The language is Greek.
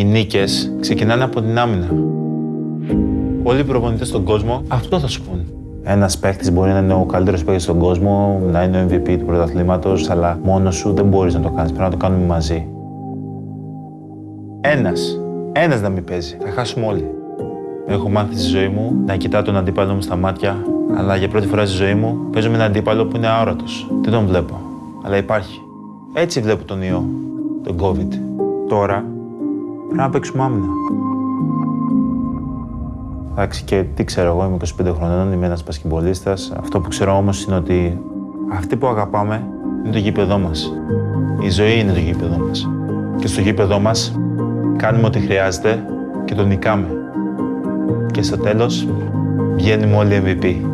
Οι νίκες ξεκινάνε από την άμυνα. Όλοι οι προπονητές στον κόσμο αυτό θα σου πούν. Ένας παίχτη μπορεί να είναι ο καλύτερος παίχτη στον κόσμο, να είναι ο MVP του πρωταθλήματος, αλλά μόνος σου δεν μπορείς να το κάνεις. Πρέπει να το κάνουμε μαζί. Ένας. Ένας να μην παίζει. Θα χάσουμε όλοι. Έχω μάθει στη ζωή μου να κοιτάω τον αντίπαλο μου στα μάτια, αλλά για πρώτη φορά στη ζωή μου παίζω με έναν αντίπαλο που είναι αόρατος. Δεν τον βλέπω, αλλά υπάρχει. Έτσι βλέπω τον ιό, τον COVID. Τώρα πρέπει να παίξουμε άμυνα. Εντάξει, και τι ξέρω εγώ, είμαι 25 χρονών, είμαι ένας πασκευολίστα. Αυτό που ξέρω όμως είναι ότι αυτοί που αγαπάμε είναι το γήπεδό μας. Η ζωή είναι το γήπεδό μας. Και στο γήπεδό μας κάνουμε ό,τι χρειάζεται και το νικάμε. Και στο τέλος βγαίνουμε όλοι MVP.